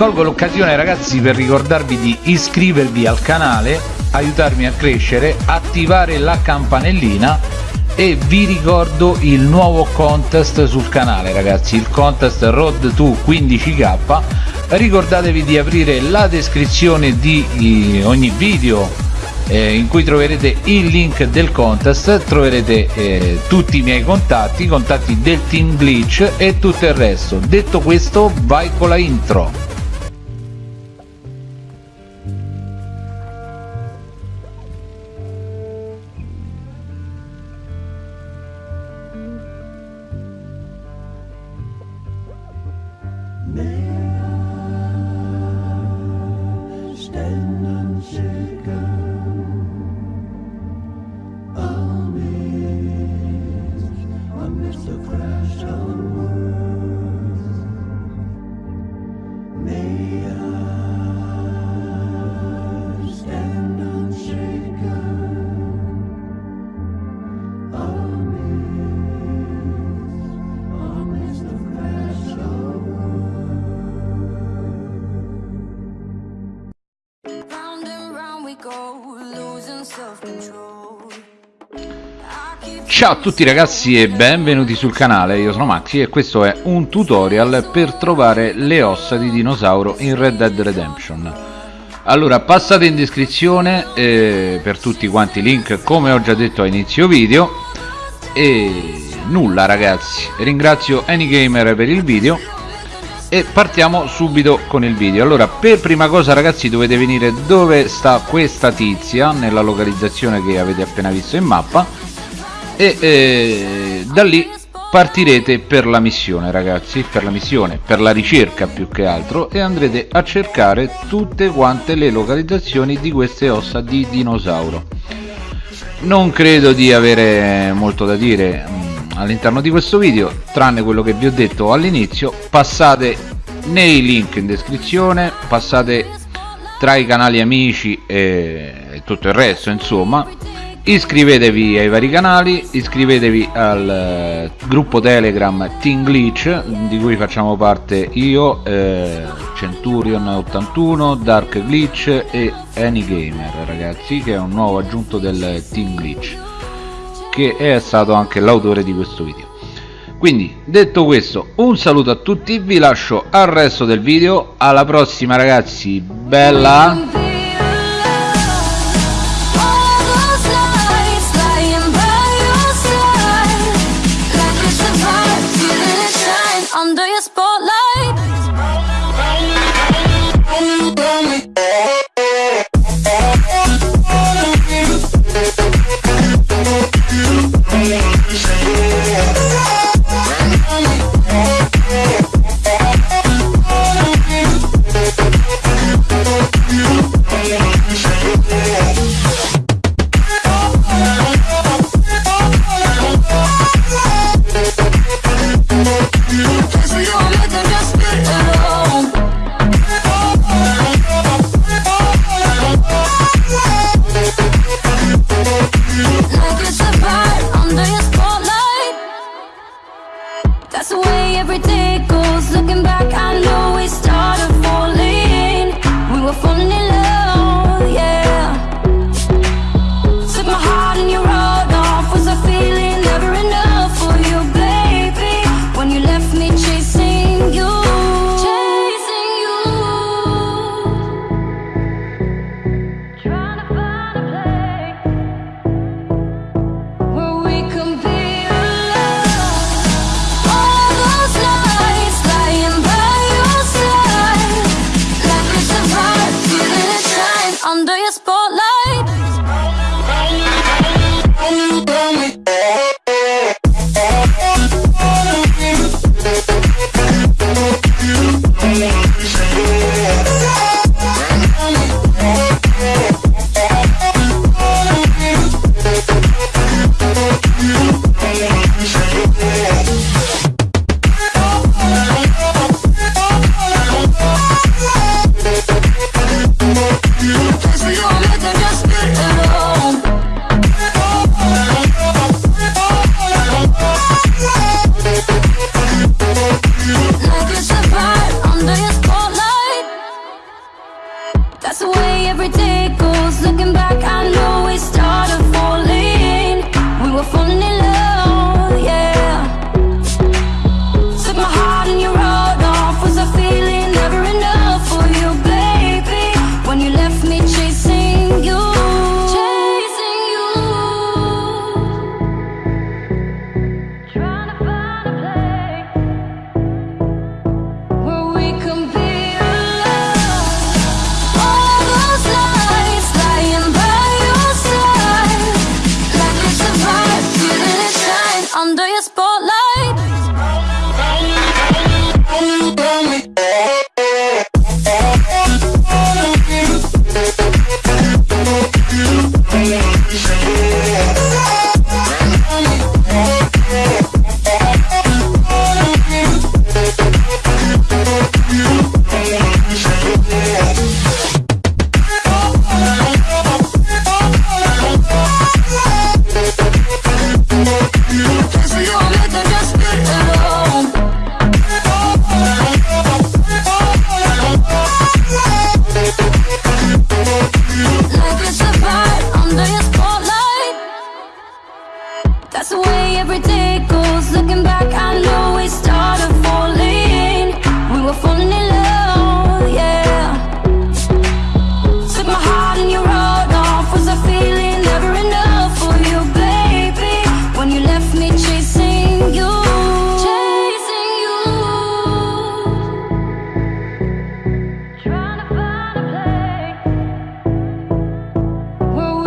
colgo l'occasione ragazzi per ricordarvi di iscrivervi al canale aiutarmi a crescere attivare la campanellina e vi ricordo il nuovo contest sul canale ragazzi il contest road to 15k ricordatevi di aprire la descrizione di ogni video eh, in cui troverete il link del contest troverete eh, tutti i miei contatti i contatti del team glitch e tutto il resto. Detto questo vai con la intro Ciao a tutti ragazzi e benvenuti sul canale, io sono Maxi e questo è un tutorial per trovare le ossa di dinosauro in Red Dead Redemption. Allora passate in descrizione eh, per tutti quanti i link come ho già detto a inizio video. E nulla ragazzi. Ringrazio Anygamer per il video e partiamo subito con il video. Allora per prima cosa ragazzi dovete venire dove sta questa tizia nella localizzazione che avete appena visto in mappa e eh, da lì partirete per la missione ragazzi per la missione per la ricerca più che altro e andrete a cercare tutte quante le localizzazioni di queste ossa di dinosauro. Non credo di avere molto da dire all'interno di questo video tranne quello che vi ho detto all'inizio passate nei link in descrizione passate tra i canali amici e tutto il resto insomma. Iscrivetevi ai vari canali iscrivetevi al eh, gruppo telegram Team Glitch di cui facciamo parte io eh, Centurion81 Dark Glitch e Anygamer ragazzi che è un nuovo aggiunto del Team Glitch che è stato anche l'autore di questo video. Quindi detto questo un saluto a tutti vi lascio al resto del video. Alla prossima ragazzi. Bella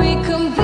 we come back.